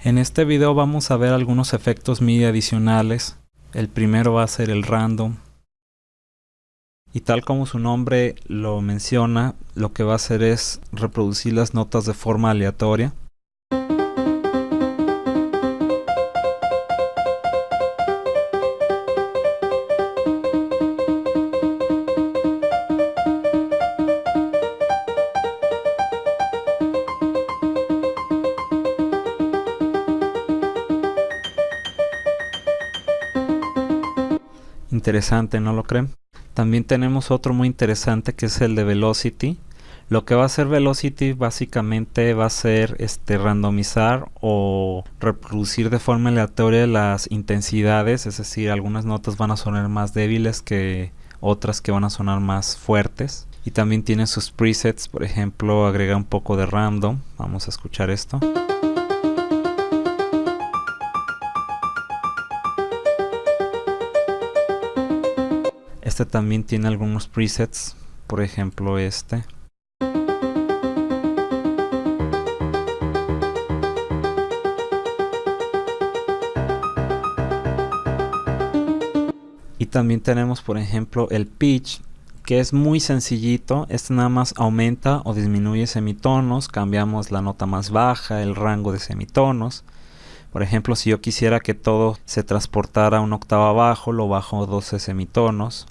En este video vamos a ver algunos efectos MIDI adicionales. El primero va a ser el random. Y tal como su nombre lo menciona, lo que va a hacer es reproducir las notas de forma aleatoria. Interesante, ¿no lo creen? También tenemos otro muy interesante que es el de Velocity. Lo que va a hacer Velocity básicamente va a ser este, randomizar o reproducir de forma aleatoria las intensidades, es decir, algunas notas van a sonar más débiles que otras que van a sonar más fuertes. Y también tiene sus presets, por ejemplo, agrega un poco de random. Vamos a escuchar esto. Este también tiene algunos presets, por ejemplo este. Y también tenemos por ejemplo el pitch que es muy sencillito, este nada más aumenta o disminuye semitonos, cambiamos la nota más baja, el rango de semitonos. Por ejemplo, si yo quisiera que todo se transportara una octava abajo, lo bajo 12 semitonos.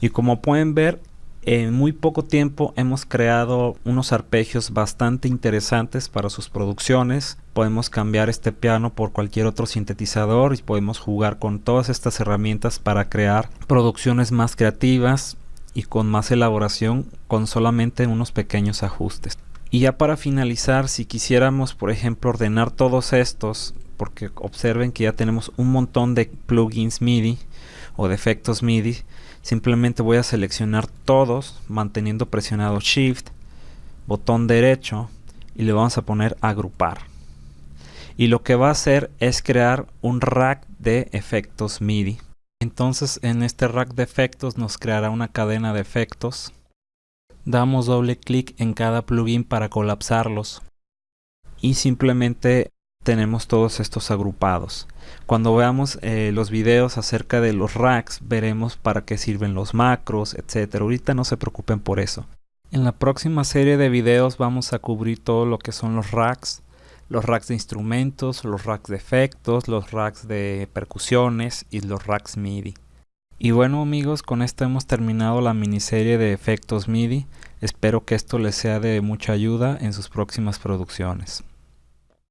Y como pueden ver, en muy poco tiempo hemos creado unos arpegios bastante interesantes para sus producciones. Podemos cambiar este piano por cualquier otro sintetizador y podemos jugar con todas estas herramientas para crear producciones más creativas y con más elaboración con solamente unos pequeños ajustes. Y ya para finalizar, si quisiéramos por ejemplo ordenar todos estos, porque observen que ya tenemos un montón de plugins MIDI o de efectos MIDI, simplemente voy a seleccionar todos manteniendo presionado shift botón derecho y le vamos a poner agrupar y lo que va a hacer es crear un rack de efectos MIDI entonces en este rack de efectos nos creará una cadena de efectos damos doble clic en cada plugin para colapsarlos y simplemente tenemos todos estos agrupados. Cuando veamos eh, los videos acerca de los racks, veremos para qué sirven los macros, etcétera. Ahorita no se preocupen por eso. En la próxima serie de videos vamos a cubrir todo lo que son los racks, los racks de instrumentos, los racks de efectos, los racks de percusiones y los racks MIDI. Y bueno amigos, con esto hemos terminado la miniserie de efectos MIDI. Espero que esto les sea de mucha ayuda en sus próximas producciones.